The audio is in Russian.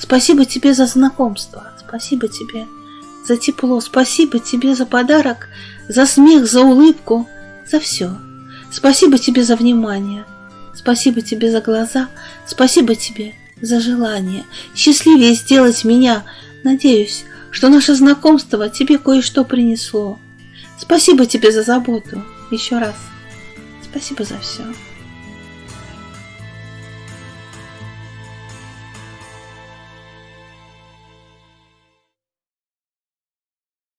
Спасибо тебе за знакомство, спасибо тебе за тепло, спасибо тебе за подарок, за смех, за улыбку, за все. Спасибо тебе за внимание, спасибо тебе за глаза, спасибо тебе за желание счастливее сделать меня. Надеюсь, что наше знакомство тебе кое-что принесло. Спасибо тебе за заботу. Еще раз. Спасибо за все.